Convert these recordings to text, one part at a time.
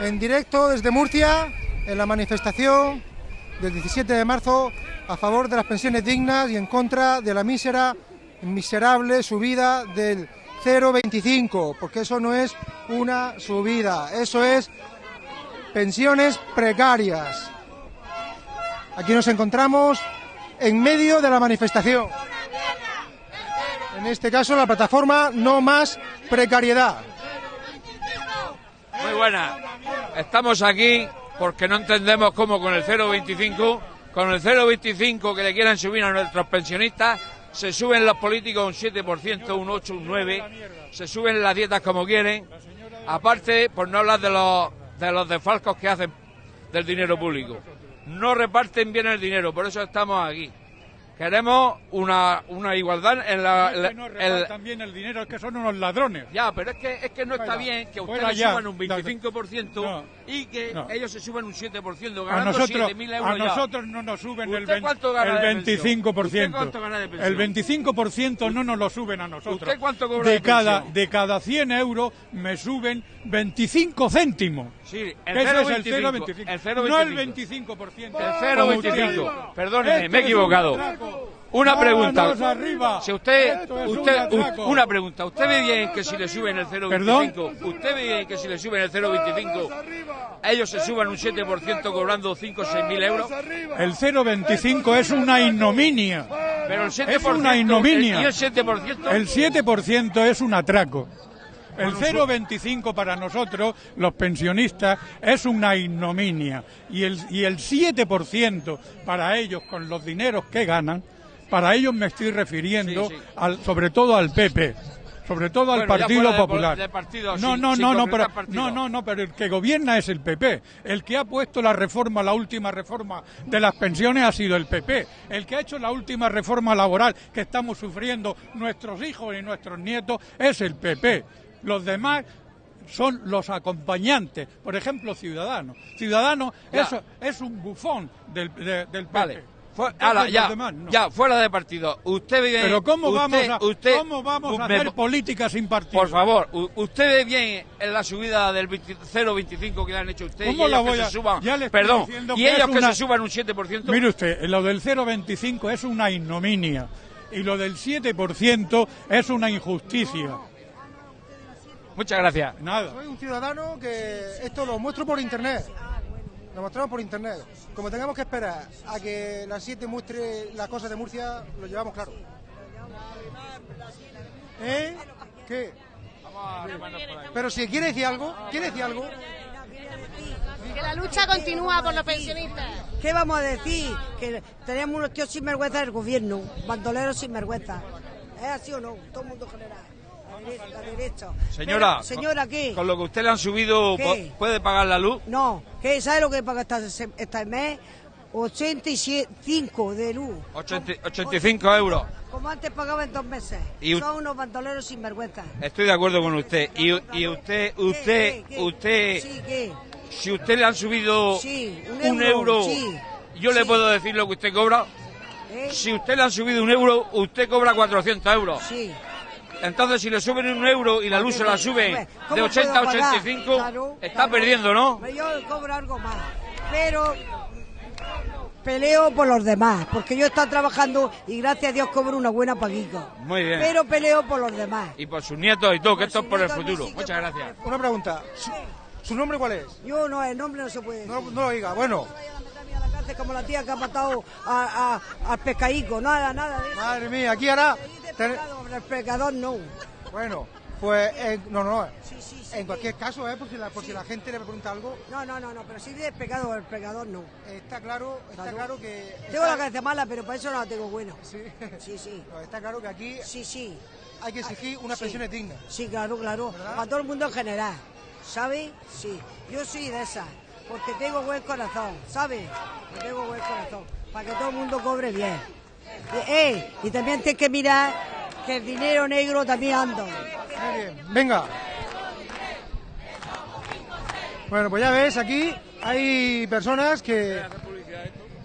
en directo desde Murcia en la manifestación del 17 de marzo a favor de las pensiones dignas y en contra de la mísera, miserable subida del 0,25, porque eso no es una subida, eso es pensiones precarias. Aquí nos encontramos en medio de la manifestación. En este caso, la plataforma No Más Precariedad. Muy buena. Estamos aquí porque no entendemos cómo con el 0,25, con el 0,25 que le quieran subir a nuestros pensionistas, se suben los políticos un 7%, un 8, un 9, se suben las dietas como quieren. Aparte, por no hablar de los, de los desfalcos que hacen del dinero público. No reparten bien el dinero, por eso estamos aquí. Queremos una, una igualdad en la... No repartan bien el dinero, es que son unos ladrones. Ya, pero es que, es que no está bien que ustedes suban un 25% No. Y que No. ellos se suban un 7%, A ganando nosotros, 7.000 euros a ya. nosotros no nos suben el, ¿Usted ven- cuánto gana el de pensión? 25%. ¿Usted cuánto gana de pensión? El 25% no nos lo suben a nosotros. ¿Usted cuánto cobra de de cada? De cada 100 euros me suben 25 céntimos. Sí, el Ese es el 0,25. 0,25. El 0,25. No el 25%. El como usted 0,25. dice. Perdóneme, Esto me he es equivocado. Una pregunta. Arriba. Si usted, es un usted, atraco. una pregunta. ¿Usted ve bien que si le suben el 0,25? ¿Usted ve bien que si le suben el 0,25 ellos se suban un 7% cobrando 5 o 6 mil euros? El 0,25 es una ignominia. Pero el 7%, Es una ignominia. ¿Y el 7%? El 7% es un atraco. El 0,25 para nosotros, los pensionistas, es una ignominia. Y el, y el 7% para ellos, con los dineros que ganan, para ellos me estoy refiriendo Sí, sí. Al, sobre todo al PP. Sobre todo al Bueno, Partido de- Popular. de partido, no, sin- no, sin no, no, pero, partido. no, no, no, pero el que gobierna es el PP. El que ha puesto la reforma, la última reforma de las pensiones ha sido el PP. El que ha hecho la última reforma laboral que estamos sufriendo nuestros hijos y nuestros nietos es el PP. Los demás son los acompañantes. Por ejemplo, Ciudadanos. Ciudadanos Ya. es, es un bufón del, de- del PP. Vale. Ala, ya, demás no. ya, fuera de partido. Usted ve bien. Pero ¿cómo usted- vamos a, usted- ¿cómo vamos a me- hacer política sin partido? Por favor, usted ve bien en la subida del 20 0,25 que le han hecho a usted ¿Cómo y la ellos voy que a- se suban. ya le estoy Perdón, y que ellos es que una- se suban un 7%. Mire usted, lo del 0,25 es una ignominia y lo del 7% es una injusticia. Muchas gracias. Nada. Soy un ciudadano que esto lo muestro por internet. Lo mostramos por internet. Como tengamos que esperar a que la 7 muestre las cosas de Murcia, lo llevamos claro. ¿Eh? ¿Qué? Pero si quiere decir algo, ¿quiere decir algo? Que la lucha continúa por los pensionistas. ¿Qué vamos a decir? Que tenemos unos tíos sinvergüenza del gobierno, bandoleros sinvergüenza. ¿Es así o no? Todo el mundo general. Derecha. la derecha. Señora, Pero, señora, ¿qué? Con lo que usted le han subido, ¿Qué? ¿pu- ¿puede pagar la luz? No, ¿qué? ¿Sabe lo que paga esta, este mes? 85 de luz. 80 85 euros. Como antes pagaba en dos meses. Y Son unos bandoleros sinvergüenza. Estoy de acuerdo con usted. Y, y usted, usted, ¿Qué, qué, qué? usted, Sí, ¿qué? si usted le han subido Sí, un, un euro, sí, yo le puedo decir lo que usted cobra. ¿Eh? Si usted le han subido un euro, usted cobra 400 euros. Sí. Entonces, si le suben un euro y la luz se la sube Hombre, de ¿cómo 80 a puedo pagar? 85, Claro, está claro. perdiendo, ¿no? Yo cobro algo más, pero peleo por los demás, porque yo he estado trabajando y gracias a Dios cobro una buena paguica. Muy bien. Pero peleo por los demás. Y por sus nietos y todo, que esto es por el futuro. sí, Muchas gracias. Una pregunta. ¿Su, su nombre cuál es? Yo no, el nombre no se puede decir. No, no lo diga. Bueno, No vayan a meterme a la cárcel como la tía que ha matado a, a- al pescaico, nada, nada de eso. madre mía, aquí ahora... Ten- el pecador no. Bueno, pues eh, no, no. Sí, sí, sí, En cualquier caso, eh, por, si la, por si la gente le pregunta algo, No, no, no, no, pero sí de pecado, el pecador no. está claro, está Claro. claro que... Tengo la cabeza mala, pero para eso no la tengo buena. Sí. Sí, sí. No, está claro que aquí Sí, sí. hay que exigir unas pensiones dignas. Sí, claro, claro. ¿Verdad? Para todo el mundo en general. ¿Sabes? Sí. Yo soy de esas. Porque tengo buen corazón. ¿Sabes? Tengo buen corazón. Para que todo el mundo cobre bien. Eh, eh, y también tienes que mirar que el dinero negro también anda. Muy bien, venga. Bueno, pues ya ves, aquí hay personas que...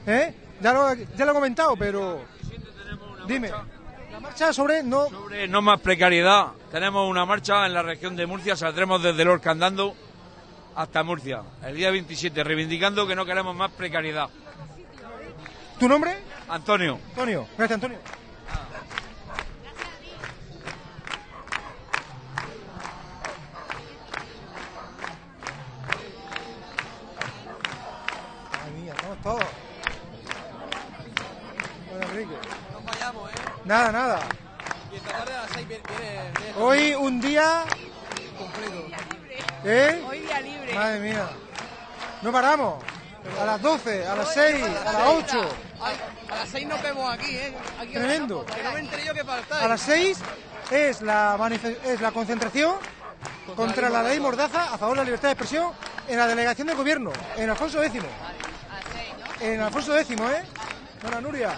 ¿Eh? Ya lo, ya lo he comentado, pero... Dime. La marcha sobre no... Sobre no más precariedad, tenemos una marcha en la región de Murcia, saldremos desde Lorca andando hasta Murcia, el día 27, reivindicando que no queremos más precariedad. ¿Tu nombre? Antonio. Antonio. Gracias, Antonio. Madre mía, estamos todos. Bueno, Enrique. No fallamos, ¿eh? Nada, nada. Y esta tarde a las 6 viene, viene, viene Hoy un día. completo. ¿Eh? Hoy día libre. Madre mía. No paramos. A las 12, a las 6, a las 8. A, a las 6 nos vemos aquí, ¿eh? Aquí Tremendo. Que no me enteré yo que faltáis. A las 6 es la, es la concentración contra la ley Mordaza a favor de la libertad de expresión en la delegación de gobierno, en Alfonso X. En Alfonso X, ¿eh? Bueno, Nuria,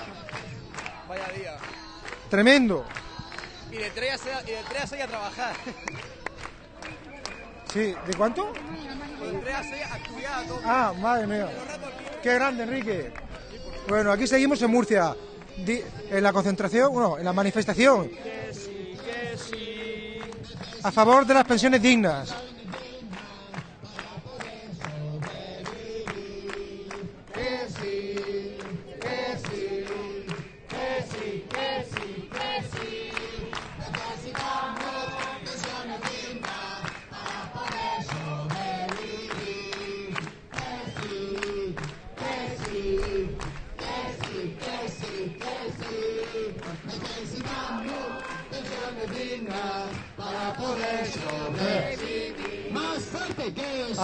Vaya día. tremendo. Y de 3 a 6, y de 3 a, 6 a trabajar. Sí, ¿de cuánto? De 3 a 6 a estudiar a todo. Ah, madre mía. Qué grande, Enrique. Bueno, aquí seguimos en Murcia. En la concentración, bueno, en la manifestación. A favor de las pensiones dignas.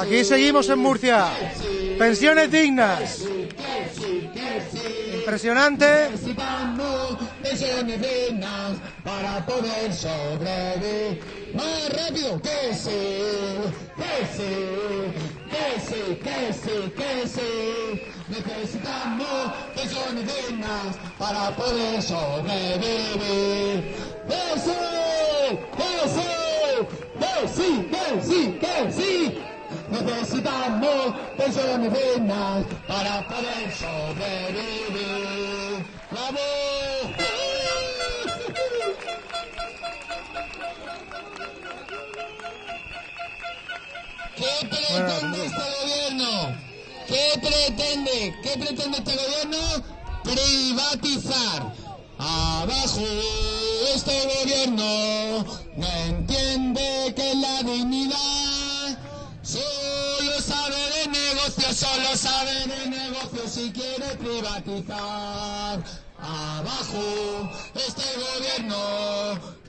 Aquí seguimos en Murcia. Pensiones dignas. Impresionante. Pensiones dignas para poder sobrevivir. Más rápido que sí, que sí, que sí, que sí, que sí. Necesitamos pensiones dignas para poder sobrevivir. Que sí, que sí, que sí, que sí, que sí. Necesitamos dignas para poder sobrevivir. ¡Bravo! ¿Qué pretende este gobierno? ¿Qué pretende? ¿Qué pretende este gobierno? Privatizar. Abajo este gobierno Abajo este gobierno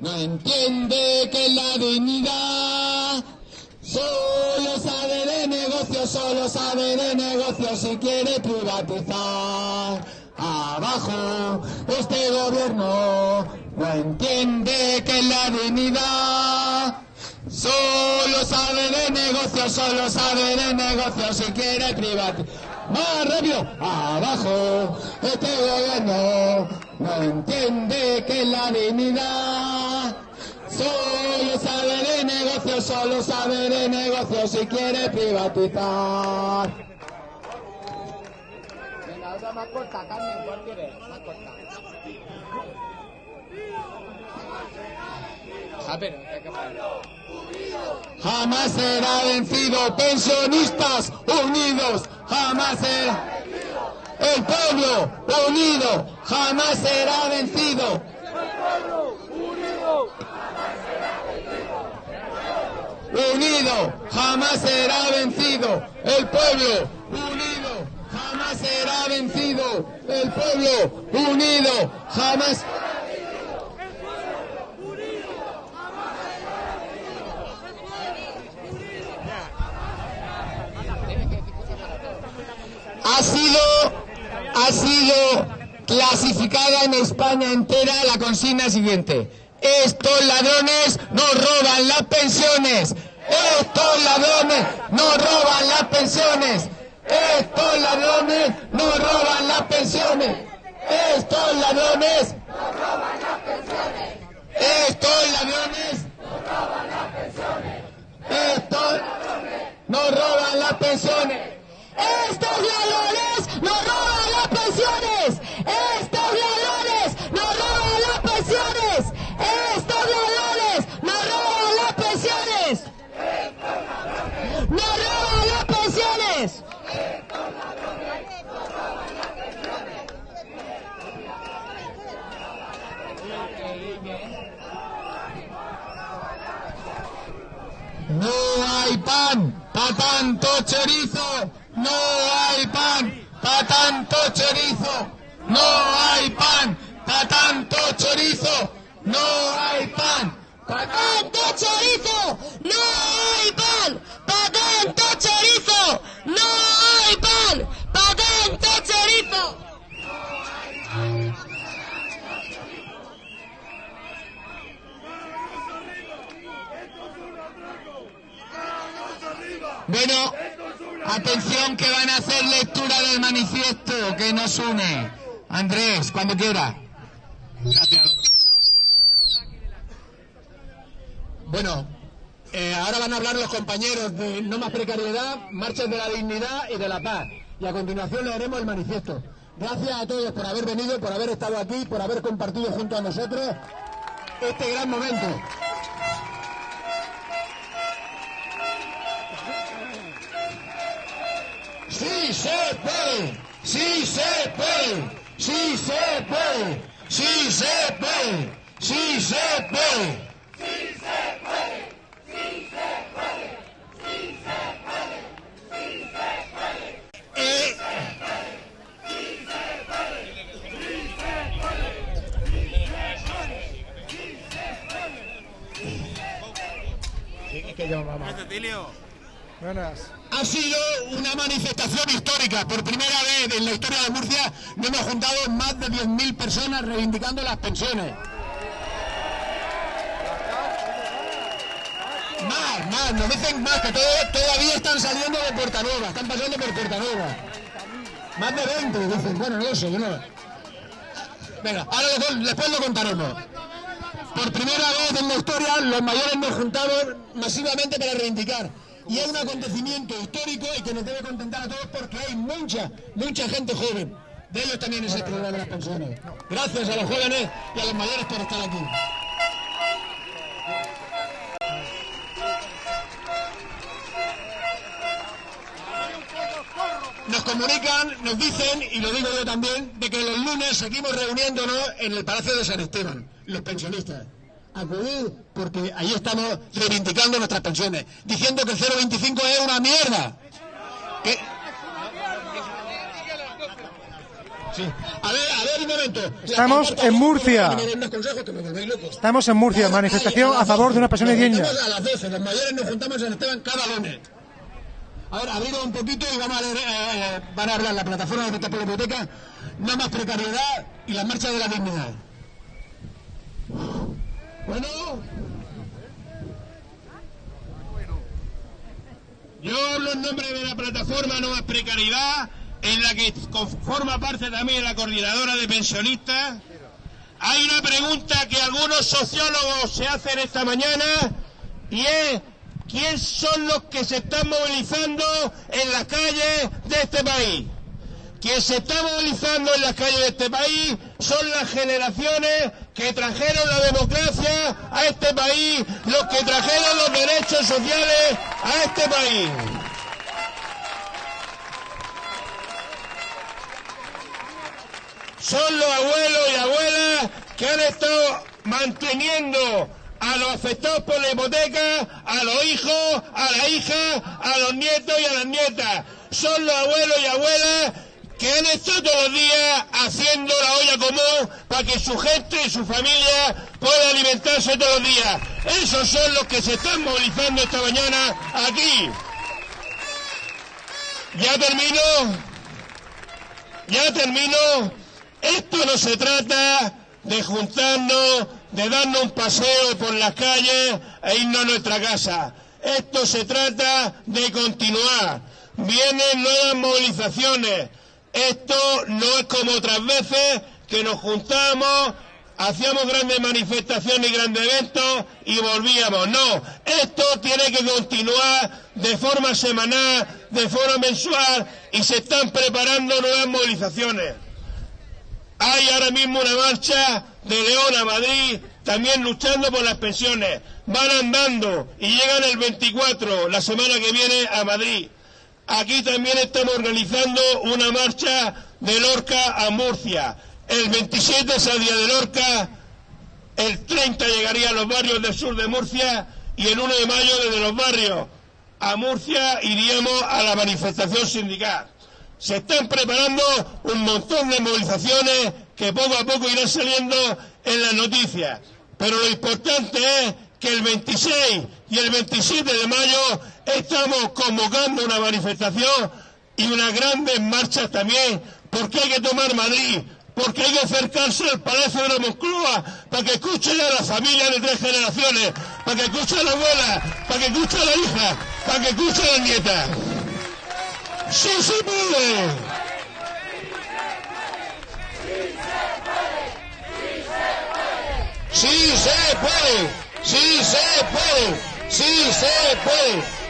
no entiende que la dignidad Solo sabe de negocios, solo sabe de negocios si quiere privatizar. Abajo, este gobierno no entiende que la dignidad solo sabe de negocios, solo sabe de negocios si quiere privatizar. Más rápido, abajo, este gobierno no entiende que la dignidad Solo sabe de negocios, solo sabe de negocios si quiere privatizar. Venga, otra más corta, Carmen, ¿cuál quieres? Más corta. Ah, pero, hay que parar. Jamás será vencido, pensionistas unidos, jamás será el pueblo unido, jamás será vencido. unido jamás será vencido. El pueblo unido jamás será vencido. El pueblo unido jamás. Ha sido, ha sido clasificada en España entera la consigna siguiente. Estos ladrones nos roban las pensiones. Estos ladrones nos roban las pensiones. Estos ladrones nos roban las pensiones. Estos ladrones nos roban las pensiones. Estos ladrones nos roban las pensiones. Estos ladrones nos roban las pensiones. Estos ladrones nos roban las pensiones. Estos ladrones nos roban las pensiones. Nos roban No hay pan para tanto chorizo. No hay pan para tanto chorizo. No hay pan para tanto chorizo. No hay pan para tanto chorizo. No hay pan para tanto chorizo. No hay pan para tanto chorizo. Bueno, atención que van a hacer lectura del manifiesto que nos une. Quiera. Bueno, eh, ahora van a hablar los compañeros de No más precariedad, Marchas de la Dignidad y de la Paz. Y a continuación leeremos el manifiesto. Gracias a todos por haber venido, por haber estado aquí, por haber compartido junto a nosotros este gran momento. Sí se puede, sí se puede, sí se puede, sí se puede, sí se puede. Eh, Buenas. Ha sido una manifestación histórica. Por primera vez en la historia de Murcia nos hemos juntado más de 10.000 personas reivindicando las pensiones. Más, más, nos dicen más, que todo- todavía están saliendo de Puerta Nueva, están pasando por Puerta Nueva. Más de 20, dicen, bueno, no sé, yo no. Venga, ahora después, lo contaremos. Por primera vez en la historia los mayores nos juntamos masivamente para reivindicar. Y es un acontecimiento histórico y que nos debe contentar a todos porque hay mucha, mucha gente joven. De ellos también es el problema de las pensiones. Gracias a los jóvenes y a los mayores por estar aquí. Nos comunican, nos dicen, y lo digo yo también, de que los lunes seguimos reuniéndonos en el Palacio de San Esteban, los pensionistas. Acudir porque ahí estamos reivindicando nuestras pensiones, diciendo que el 0,25 es una mierda. Que- Sí. A ver, a ver un momento. Estamos en Murcia. Estamos en Murcia, manifestación a favor de una digna. juntamos A las 12, los mayores nos juntamos en Esteban cada lunes. Ahora, abrido un poquito y vamos a leer, eh, van a hablar la plataforma de la Hipoteca, no más precariedad y la marcha de la dignidad. Bueno. Yo hablo en nombre de la plataforma No Más Precariedad, en la que forma parte también la coordinadora de pensionistas. Hay una pregunta que algunos sociólogos se hacen esta mañana y es ¿quién son los que se están movilizando en las calles de este país? Quien se está movilizando en las calles de este país son las generaciones que trajeron la democracia a este país, los que trajeron los derechos sociales a este país. Son los abuelos y abuelas que han estado manteniendo a los afectados por la hipoteca, a los hijos, a las hijas, a los nietos y a las nietas. Son los abuelos y abuelas que han estado todos los días haciendo la olla común para que su gente y su familia pueda alimentarse todos los días. Esos son los que se están movilizando esta mañana aquí. Ya termino. Ya termino. Esto no se trata de juntarnos, de darnos un paseo por las calles e irnos a nuestra casa. Esto se trata de continuar. Vienen nuevas movilizaciones. Esto no es como otras veces que nos juntamos, hacíamos grandes manifestaciones y grandes eventos y volvíamos. No, esto tiene que continuar de forma semanal, de forma mensual y se están preparando nuevas movilizaciones. Hay ahora mismo una marcha de León a Madrid, también luchando por las pensiones. Van andando y llegan el 24, la semana que viene, a Madrid. Aquí también estamos organizando una marcha de Lorca a Murcia. El 27 saldría de Lorca, el 30 llegaría a los barrios del sur de Murcia y el 1 de mayo desde los barrios a Murcia iríamos a la manifestación sindical. Se están preparando un montón de movilizaciones que poco a poco irán saliendo en las noticias. Pero lo importante es que el 26 y el 27 de mayo estamos convocando una manifestación y unas grandes marchas también, porque hay que tomar Madrid, porque hay que acercarse al Palacio de la Moncloa para que escuchen a la familia de tres generaciones, para que escuchen a la abuela, para que escuchen a la hija, para que escuchen a la nieta. ¡Sí se puede! ¡Sí se puede! ¡Sí se puede! ¡Sí se puede!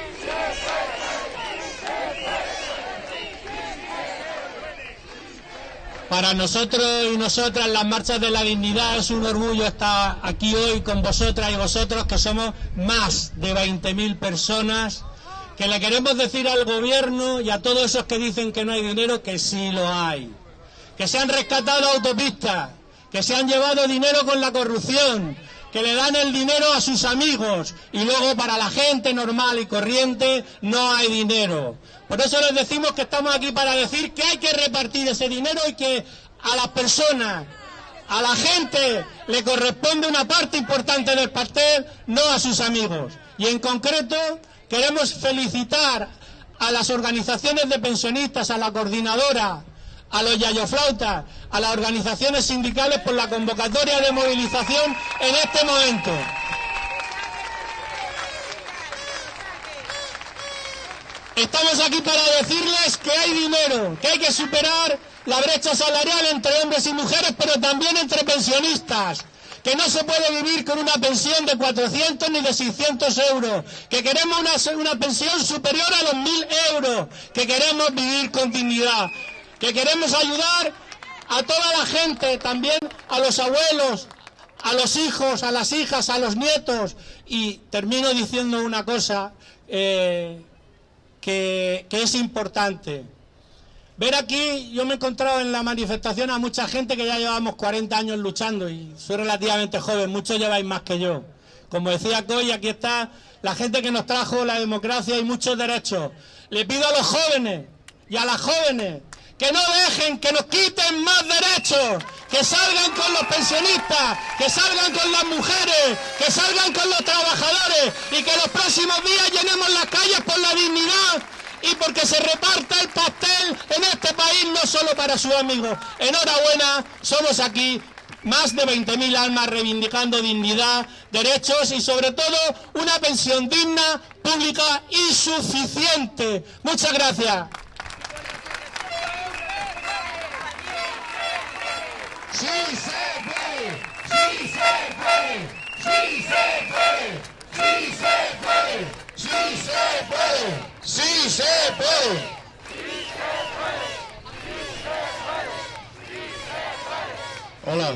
Para nosotros y nosotras las marchas de la dignidad es un orgullo estar aquí hoy con vosotras y vosotros que somos más de 20.000 personas que le queremos decir al gobierno y a todos esos que dicen que no hay dinero que sí lo hay. Que se han rescatado autopistas, que se han llevado dinero con la corrupción, que le dan el dinero a sus amigos y luego para la gente normal y corriente no hay dinero. Por eso les decimos que estamos aquí para decir que hay que repartir ese dinero y que a las personas, a la gente le corresponde una parte importante del pastel, no a sus amigos. Y en concreto queremos felicitar a las organizaciones de pensionistas, a la coordinadora, a los yayoflautas, a las organizaciones sindicales por la convocatoria de movilización en este momento. Estamos aquí para decirles que hay dinero, que hay que superar la brecha salarial entre hombres y mujeres, pero también entre pensionistas que no se puede vivir con una pensión de 400 ni de 600 euros, que queremos una, una pensión superior a los 1.000 euros, que queremos vivir con dignidad, que queremos ayudar a toda la gente, también a los abuelos, a los hijos, a las hijas, a los nietos. Y termino diciendo una cosa eh, que, que es importante. Ver aquí, yo me he encontrado en la manifestación a mucha gente que ya llevamos 40 años luchando y soy relativamente joven, muchos lleváis más que yo. Como decía Coy, aquí está la gente que nos trajo la democracia y muchos derechos. Le pido a los jóvenes y a las jóvenes que no dejen que nos quiten más derechos, que salgan con los pensionistas, que salgan con las mujeres, que salgan con los trabajadores y que los próximos días llenemos las calles por la dignidad y porque se reparta el pastel en este país no solo para sus amigos. Enhorabuena, somos aquí más de 20.000 almas reivindicando dignidad, derechos y sobre todo una pensión digna, pública y suficiente. Muchas gracias. ¡Sí se puede! ¡Sí se puede! ¡Sí se puede! ¡Sí se puede! ¡Sí se puede! ¡Sí se puede! Hola.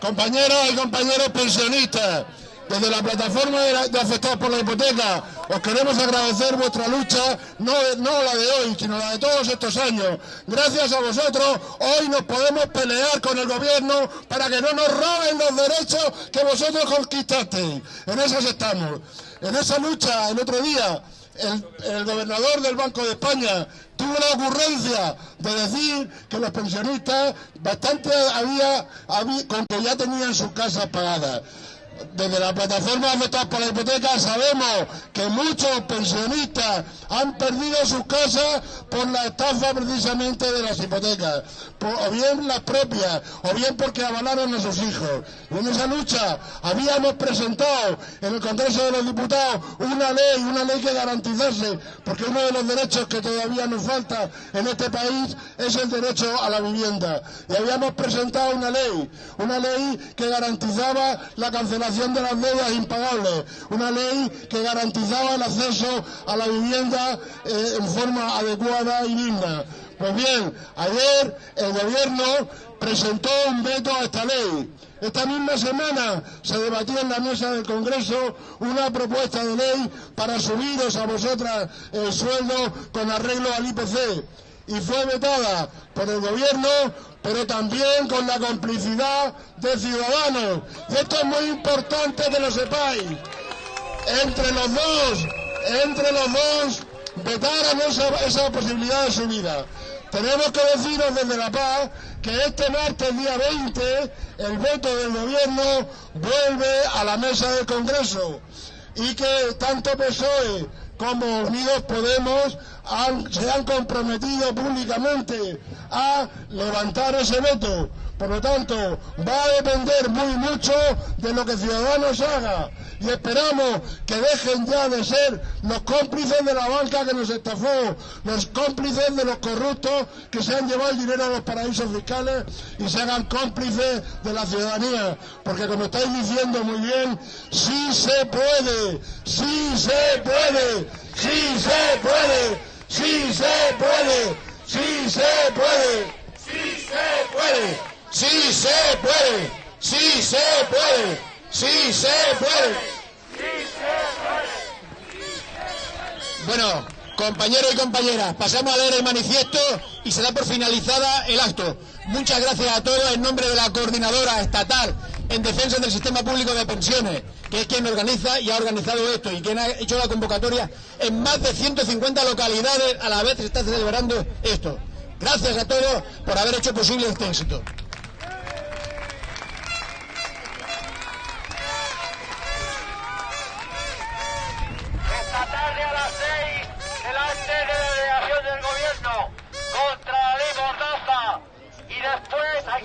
Compañeros y compañeros pensionistas, desde la plataforma de, la- de afectados por la hipoteca, os queremos agradecer vuestra lucha, no, no la de hoy, sino la de todos estos años. Gracias a vosotros, hoy nos podemos pelear con el gobierno para que no nos roben los derechos que vosotros conquistasteis. En esas estamos. En esa lucha, el otro día, el, gobernador del Banco de España tuvo la ocurrencia de decir que los pensionistas bastante había, había- con que ya tenían sus casas pagadas. Desde la plataforma afectados por la hipoteca sabemos que muchos pensionistas han perdido sus casas por la estafa precisamente de las hipotecas, o bien las propias, o bien porque avalaron a sus hijos. Y en esa lucha habíamos presentado en el Congreso de los Diputados una ley, una ley que garantizase, porque uno de los derechos que todavía nos falta en este país es el derecho a la vivienda. Y habíamos presentado una ley, una ley que garantizaba la cancelación de las deudas impagables, una ley que garantizaba el acceso a la vivienda eh, en forma adecuada y digna. Pues bien, ayer el gobierno presentó un veto a esta ley. Esta misma semana se debatió en la mesa del Congreso una propuesta de ley para subiros a vosotras el sueldo con arreglo al IPC. Y fue vetada por el gobierno, pero también con la complicidad de ciudadanos. Y esto es muy importante que lo sepáis. Entre los dos, entre los dos, vetaron esa, posibilidad de subida. Tenemos que deciros desde La Paz que este martes, día 20, el veto del gobierno vuelve a la mesa del Congreso y que tanto PSOE como Unidos Podemos se han comprometido públicamente a levantar ese veto. Por lo tanto, va a depender muy mucho de lo que Ciudadanos haga. Y esperamos que dejen ya de ser los cómplices de la banca que nos estafó, los cómplices de los corruptos que se han llevado el dinero a los paraísos fiscales y se hagan cómplices de la ciudadanía. Porque como estáis diciendo muy bien, sí se puede, sí se puede, sí se puede, sí se puede, sí se puede, sí se puede, sí se puede, sí se puede, sí se puede. Bueno, compañeros y compañeras, pasamos a leer el manifiesto y se da por finalizada el acto. Muchas gracias a todos en nombre de la coordinadora estatal en defensa del sistema público de pensiones, que es quien organiza y ha organizado esto y quien ha hecho la convocatoria en más de 150 localidades a la vez se está celebrando esto. Gracias a todos por haber hecho posible este éxito. Esta tarde a las seis, delante de la delegación del gobierno, contra la ley Mordaza. Y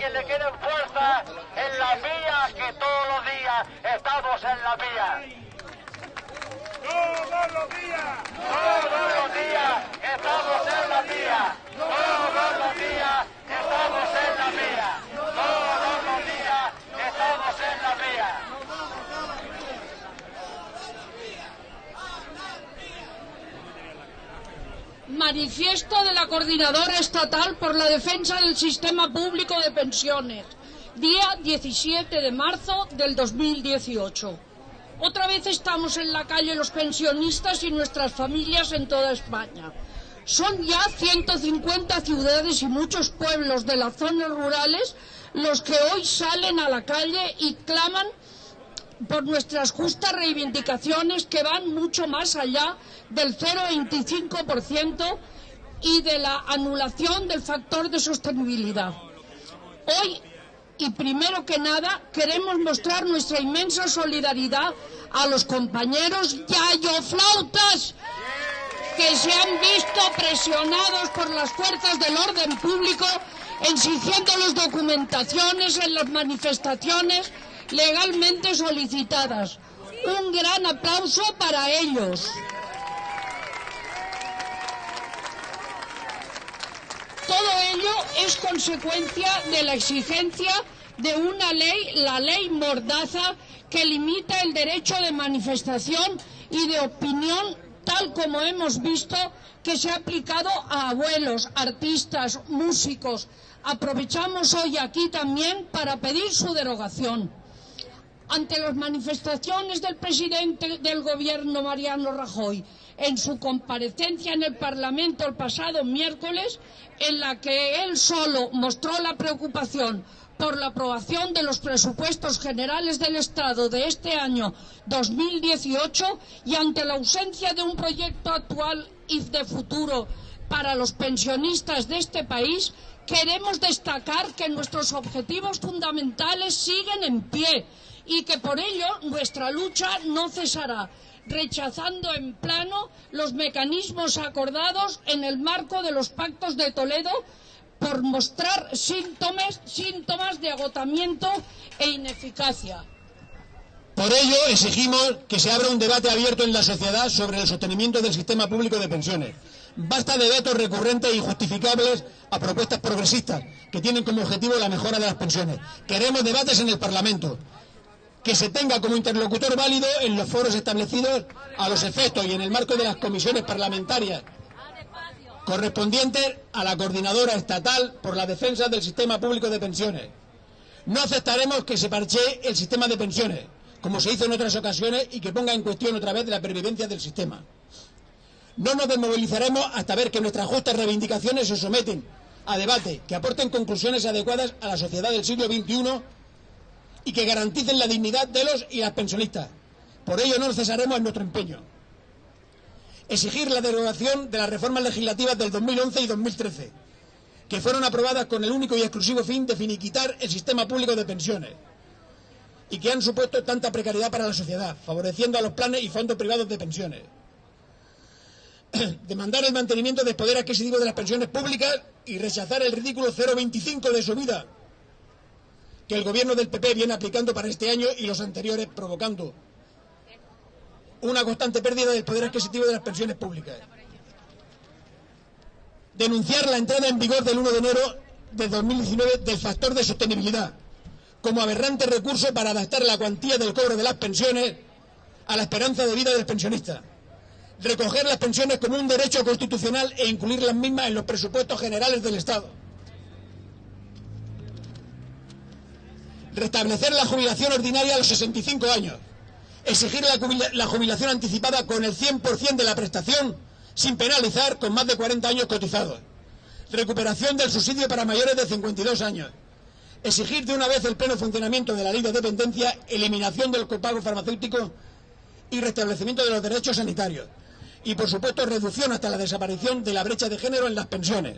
quien le queden fuerzas, en las vías, que todos los días estamos en las vías. Todos los días, todos los días estamos en las vías. Todos los días estamos en las vías. Todos los días estamos en las vías. Manifiesto de la Coordinadora Estatal por la Defensa del Sistema Público de Pensiones, día 17 de marzo del 2018. Otra vez estamos en la calle los pensionistas y nuestras familias en toda España. Son ya 150 ciudades y muchos pueblos de las zonas rurales los que hoy salen a la calle y claman por nuestras justas reivindicaciones que van mucho más allá del 0,25% y de la anulación del factor de sostenibilidad. Hoy, y primero que nada, queremos mostrar nuestra inmensa solidaridad a los compañeros yayoflautas que se han visto presionados por las fuerzas del orden público exigiéndoles documentaciones en las manifestaciones legalmente solicitadas. Un gran aplauso para ellos. Todo ello es consecuencia de la exigencia de una ley, la ley Mordaza, que limita el derecho de manifestación y de opinión, tal como hemos visto que se ha aplicado a abuelos, artistas, músicos. Aprovechamos hoy aquí también para pedir su derogación ante las manifestaciones del presidente del gobierno Mariano Rajoy. En su comparecencia en el Parlamento el pasado miércoles, en la que él solo mostró la preocupación por la aprobación de los presupuestos generales del Estado de este año 2018 y ante la ausencia de un proyecto actual y de futuro para los pensionistas de este país, queremos destacar que nuestros objetivos fundamentales siguen en pie y que por ello nuestra lucha no cesará, rechazando en plano los mecanismos acordados en el marco de los pactos de Toledo por mostrar síntomas, de agotamiento e ineficacia. Por ello, exigimos que se abra un debate abierto en la sociedad sobre el sostenimiento del sistema público de pensiones. Basta de vetos recurrentes e injustificables a propuestas progresistas que tienen como objetivo la mejora de las pensiones. Queremos debates en el Parlamento, que se tenga como interlocutor válido en los foros establecidos a los efectos y en el marco de las comisiones parlamentarias correspondientes a la coordinadora estatal por la defensa del sistema público de pensiones. No aceptaremos que se parchee el sistema de pensiones, como se hizo en otras ocasiones, y que ponga en cuestión otra vez la pervivencia del sistema. No nos desmovilizaremos hasta ver que nuestras justas reivindicaciones se someten a debate, que aporten conclusiones adecuadas a la sociedad del siglo XXI y que garanticen la dignidad de los y las pensionistas. Por ello no cesaremos en nuestro empeño. Exigir la derogación de las reformas legislativas del 2011 y 2013, que fueron aprobadas con el único y exclusivo fin de finiquitar el sistema público de pensiones y que han supuesto tanta precariedad para la sociedad, favoreciendo a los planes y fondos privados de pensiones. Demandar el mantenimiento del poder adquisitivo de las pensiones públicas y rechazar el ridículo 0,25 de subida que el gobierno del PP viene aplicando para este año y los anteriores, provocando una constante pérdida del poder adquisitivo de las pensiones públicas. Denunciar la entrada en vigor del 1 de enero de 2019 del factor de sostenibilidad como aberrante recurso para adaptar la cuantía del cobro de las pensiones a la esperanza de vida del pensionista. Recoger las pensiones como un derecho constitucional e incluir las mismas en los presupuestos generales del Estado. Restablecer la jubilación ordinaria a los 65 años. Exigir la, jubila- la jubilación anticipada con el 100% de la prestación sin penalizar con más de 40 años cotizados. Recuperación del subsidio para mayores de 52 años. Exigir de una vez el pleno funcionamiento de la ley de dependencia, eliminación del copago farmacéutico y restablecimiento de los derechos sanitarios. Y, por supuesto, reducción hasta la desaparición de la brecha de género en las pensiones.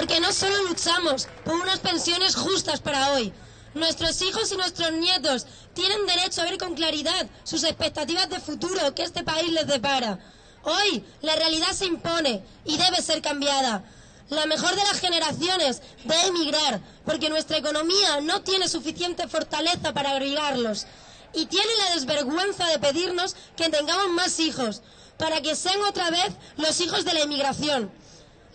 Porque no solo luchamos por unas pensiones justas para hoy. Nuestros hijos y nuestros nietos tienen derecho a ver con claridad sus expectativas de futuro que este país les depara. Hoy la realidad se impone y debe ser cambiada. La mejor de las generaciones debe emigrar porque nuestra economía no tiene suficiente fortaleza para abrigarlos y tiene la desvergüenza de pedirnos que tengamos más hijos para que sean otra vez los hijos de la inmigración.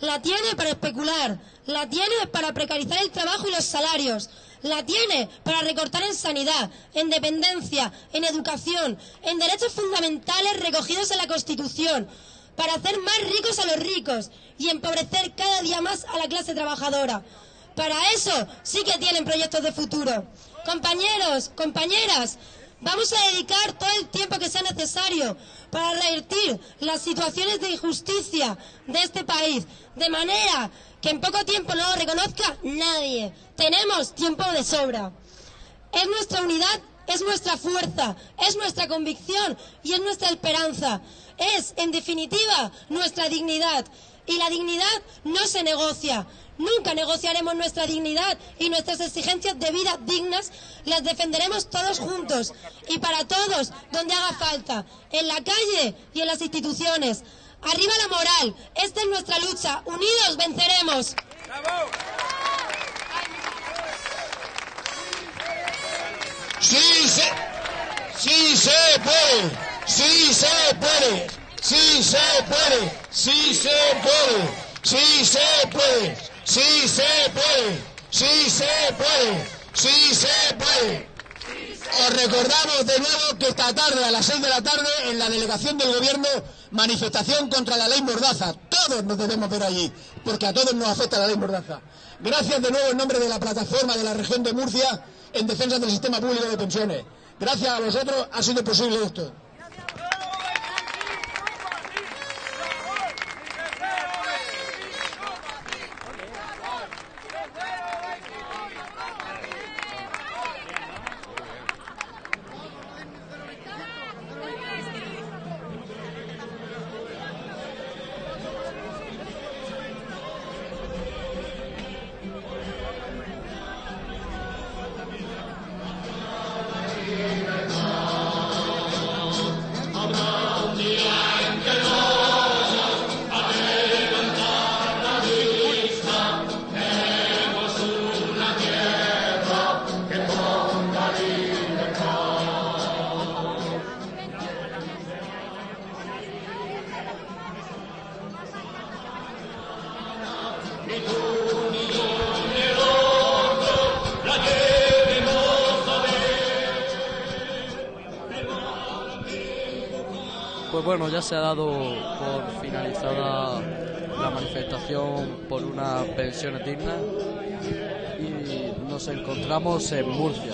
La tiene para especular, la tiene para precarizar el trabajo y los salarios, la tiene para recortar en sanidad, en dependencia, en educación, en derechos fundamentales recogidos en la Constitución, para hacer más ricos a los ricos y empobrecer cada día más a la clase trabajadora. Para eso sí que tienen proyectos de futuro. Compañeros, compañeras, vamos a dedicar todo el tiempo que sea necesario para revertir las situaciones de injusticia de este país, de manera que en poco tiempo no lo reconozca nadie. Tenemos tiempo de sobra. Es nuestra unidad, es nuestra fuerza, es nuestra convicción y es nuestra esperanza. Es, en definitiva, nuestra dignidad. Y la dignidad no se negocia. Nunca negociaremos nuestra dignidad y nuestras exigencias de vida dignas las defenderemos todos juntos y para todos donde haga falta, en la calle y en las instituciones. Arriba la moral, esta es nuestra lucha, unidos venceremos. Sí se, sí se puede, sí se puede, sí se puede, sí se puede, sí se puede, sí se puede, sí se puede, sí se puede. Os recordamos de nuevo que esta tarde a las 6 de la tarde en la delegación del gobierno manifestación contra la ley Mordaza. Todos nos debemos ver allí, porque a todos nos afecta la ley Mordaza. Gracias de nuevo en nombre de la plataforma de la región de Murcia en defensa del sistema público de pensiones. Gracias a vosotros ha sido posible esto. Pues bueno, ya se ha dado por finalizada la manifestación por unas pensiones dignas y nos encontramos en Murcia.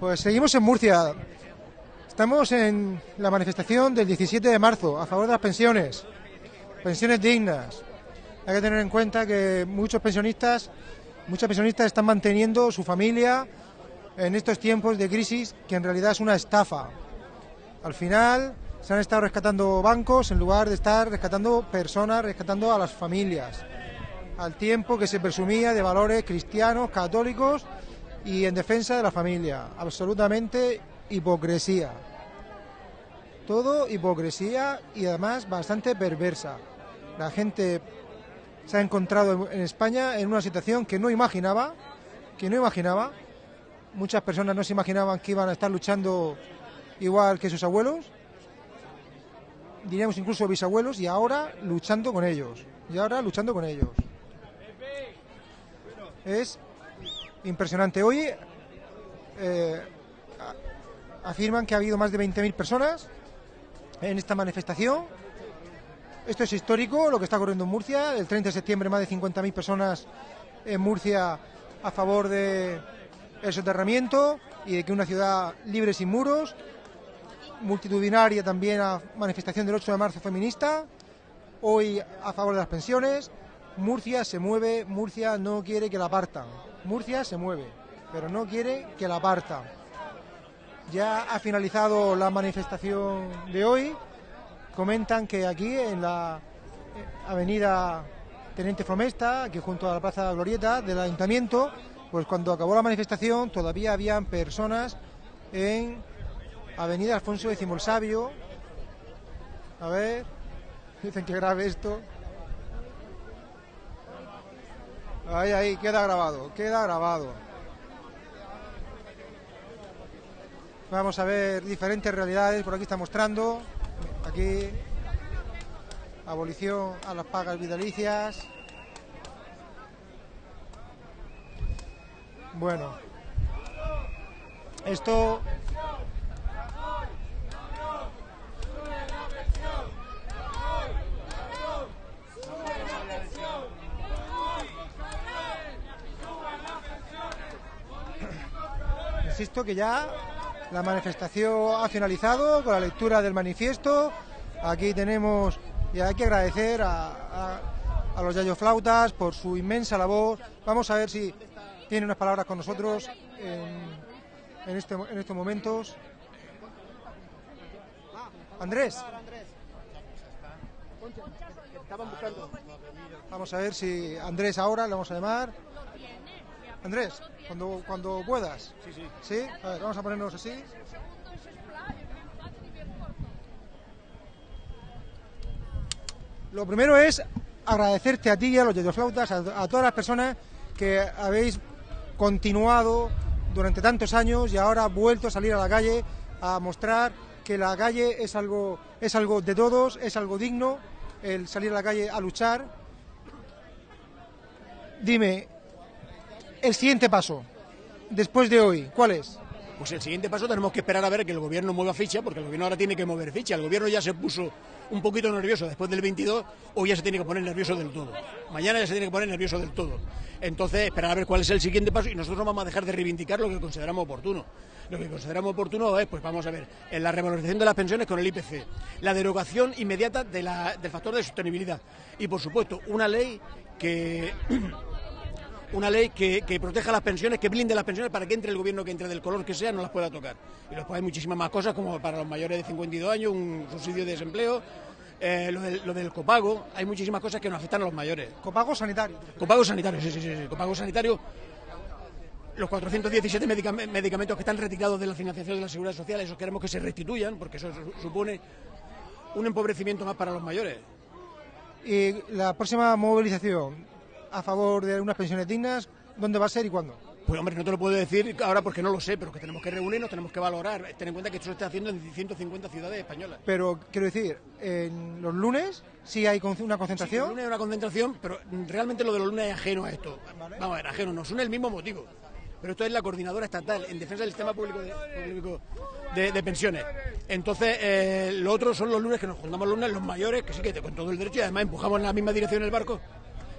Pues seguimos en Murcia. Estamos en la manifestación del 17 de marzo a favor de las pensiones, pensiones dignas. Hay que tener en cuenta que muchos pensionistas, muchas pensionistas están manteniendo su familia en estos tiempos de crisis que en realidad es una estafa. Al final se han estado rescatando bancos en lugar de estar rescatando personas, rescatando a las familias. Al tiempo que se presumía de valores cristianos, católicos y en defensa de la familia. Absolutamente hipocresía. Todo hipocresía y además bastante perversa. La gente se ha encontrado en España en una situación que no imaginaba, que no imaginaba. Muchas personas no se imaginaban que iban a estar luchando igual que sus abuelos, diríamos incluso bisabuelos, y ahora luchando con ellos. Y ahora luchando con ellos. Es impresionante. Hoy eh, afirman que ha habido más de 20.000 personas en esta manifestación. Esto es histórico, lo que está ocurriendo en Murcia. El 30 de septiembre más de 50.000 personas en Murcia a favor de el soterramiento y de que una ciudad libre sin muros. Multitudinaria también a manifestación del 8 de marzo feminista. Hoy a favor de las pensiones. Murcia se mueve, Murcia no quiere que la partan. Murcia se mueve, pero no quiere que la partan. Ya ha finalizado la manifestación de hoy. Comentan que aquí en la eh, avenida Teniente Fromesta, aquí junto a la Plaza Glorieta del Ayuntamiento, pues cuando acabó la manifestación todavía habían personas en Avenida Alfonso X el Sabio. A ver, dicen que grave esto. Ahí, ahí, queda grabado, queda grabado. Vamos a ver diferentes realidades, por aquí está mostrando. Aquí, abolición a las pagas vitalicias. Bueno, esto Insisto que ya la manifestación ha finalizado con la lectura del manifiesto. Aquí tenemos, y hay que agradecer a, a- a los Yayo Flautas por su inmensa labor. Vamos a ver si tiene unas palabras con nosotros en, en este- en estos momentos. Andrés. Vamos a ver si Andrés ahora le vamos a llamar. Andrés, cuando, cuando puedas. Sí, sí. ¿Sí? A ver, vamos a ponernos así. Lo primero es agradecerte a ti y a los yayoflautas, a, a todas las personas que habéis continuado durante tantos años y ahora vuelto a salir a la calle a mostrar que la calle es algo, es algo de todos, es algo digno, el salir a la calle a luchar. Dime, el siguiente paso, después de hoy, ¿cuál es? Pues el siguiente paso tenemos que esperar a ver que el gobierno mueva ficha, porque el gobierno ahora tiene que mover ficha. El gobierno ya se puso un poquito nervioso después del 22, hoy ya se tiene que poner nervioso del todo. Mañana ya se tiene que poner nervioso del todo. Entonces, esperar a ver cuál es el siguiente paso y nosotros no vamos a dejar de reivindicar lo que consideramos oportuno. Lo que consideramos oportuno es, pues vamos a ver, en la revalorización de las pensiones con el IPC, la derogación inmediata del factor de sostenibilidad y, por supuesto, una ley que una ley que, que proteja las pensiones, que blinde las pensiones para que entre el gobierno que entre del color que sea no las pueda tocar. Y después hay muchísimas más cosas, como para los mayores de 52 años, un subsidio de desempleo, eh, lo, del, lo del copago, hay muchísimas cosas que nos afectan a los mayores. Copago sanitario. Copago sanitario, sí, sí, sí, sí, copago sanitario. Los 417 medicam- medicamentos que están retirados de la financiación de la seguridad social, esos queremos que se restituyan, porque eso su- supone un empobrecimiento más para los mayores. Y la próxima movilización a favor de unas pensiones dignas, ¿dónde va a ser y cuándo? Pues hombre, no te lo puedo decir ahora porque no lo sé, pero que tenemos que reunirnos, tenemos que valorar. Ten en cuenta que esto se está haciendo en 150 ciudades españolas. Pero quiero decir, en los lunes sí hay una Sí, concentración. el lunes hay una concentración, pero realmente lo de los lunes es ajeno a esto. Vamos a ver, ajeno, nos une el mismo motivo. Pero esto es la coordinadora estatal en defensa del sistema público de, público de- de pensiones. Entonces, eh, lo otro son los lunes que nos juntamos los lunes, los mayores, que sí que con todo el derecho y además empujamos en la misma dirección el barco.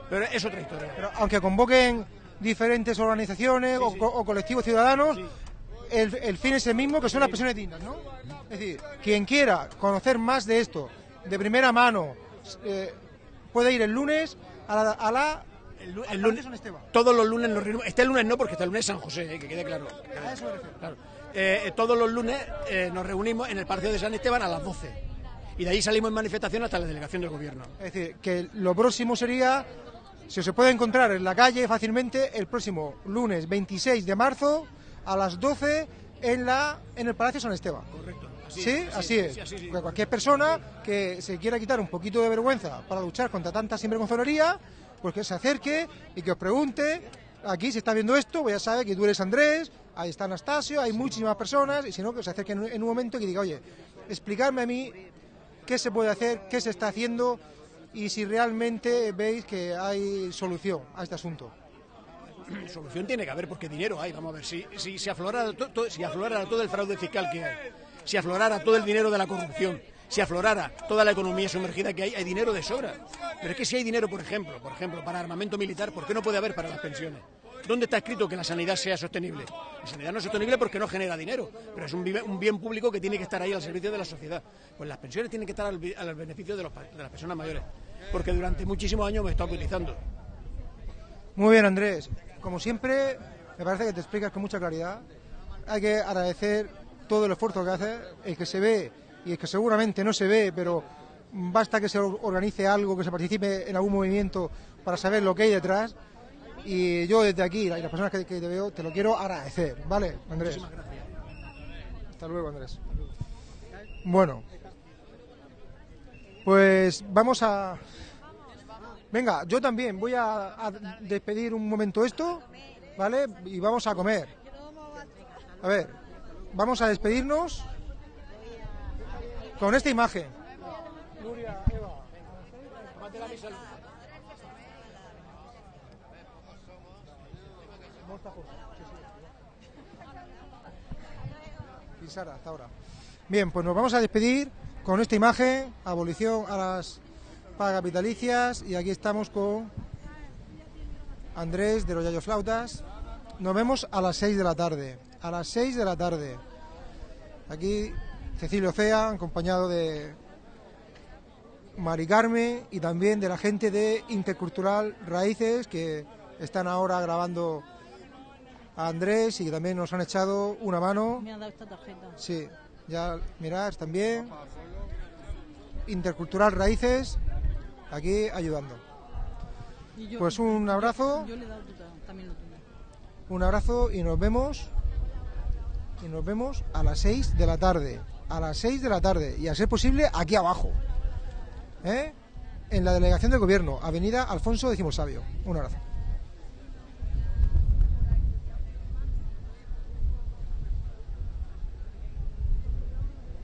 Pero es otra historia. Pero aunque convoquen diferentes organizaciones o, co- o colectivos ciudadanos, el, el fin es el mismo, que son las pensiones dignas, ¿no? Es decir, quien quiera conocer más de esto, de primera mano, eh, puede ir el lunes a la... A la el, lunes, San Esteban. todos los lunes nos reunimos. Este lunes no, porque este lunes es San José, eh, que quede claro. A eso me refiero. Claro. Eh, eh, todos los lunes eh, nos reunimos en el Parque de San Esteban a las 12. Y de ahí salimos en manifestación hasta la delegación del gobierno. Es decir, que lo próximo sería, si se puede encontrar en la calle fácilmente, el próximo lunes 26 de marzo a las 12 en, la, en el Palacio San Esteban. Correcto. sí, así es. así es. Cualquier persona que se quiera quitar un poquito de vergüenza para luchar contra tanta sinvergonzonería, pues que se acerque y que os pregunte. Aquí se está viendo esto, pues ya sabe que tú eres Andrés, ahí está Anastasio, hay muchísimas personas, y si no, que se acerque en un- en un momento y que diga, oye, explicarme a mí qué se puede hacer, qué se está haciendo y si realmente veis que hay solución a este asunto. Solución tiene que haber porque dinero hay. Vamos a ver, si, si, aflorara, si aflorara todo el fraude fiscal que hay, si aflorara todo el dinero de la corrupción, si aflorara toda la economía sumergida que hay, hay dinero de sobra. Pero es que si hay dinero, por ejemplo, por ejemplo, para armamento militar, ¿por qué no puede haber para las pensiones? ¿Dónde está escrito que la sanidad sea sostenible? La sanidad no es sostenible porque no genera dinero, pero es un, bien público que tiene que estar ahí al servicio de la sociedad. Pues las pensiones tienen que estar al, al beneficio de, los de las personas mayores, porque durante muchísimos años me está utilizando. Muy bien, Andrés. Como siempre, me parece que te explicas con mucha claridad. Hay que agradecer todo el esfuerzo que haces, el que se ve y el que seguramente no se ve, pero basta que se or- organice algo, que se participe en algún movimiento para saber lo que hay detrás. Y yo desde aquí, y las personas que, que te veo, te lo quiero agradecer, ¿vale, Andrés? Hasta luego, Andrés. Bueno, pues vamos a... Venga, yo también voy a, a despedir un momento esto, ¿vale? Y vamos a comer. A ver, vamos a despedirnos con esta imagen. Sara, hasta ahora. Bien, pues nos vamos a despedir con esta imagen, abolición a las pagas vitalicias, y aquí estamos con Andrés de los Yayo Flautas. Nos vemos a las 6 de la tarde. A las 6 de la tarde. Aquí Cecilio Cea, acompañado de Mari Carmen y también de la gente de Intercultural Raíces, que están ahora grabando a Andrés y que también nos han echado una mano. Me ha dado esta tarjeta. Sí, ya mirad también. Intercultural Raíces, aquí ayudando. Yo- Pues un abrazo. Yo le he dado tu- también lo tuyo. Un abrazo y nos vemos. Y nos vemos a las 6 de la tarde. A las 6 de la tarde. Y a ser posible, aquí abajo. ¿Eh? En la delegación de gobierno, Avenida Alfonso X Sabio. Un abrazo.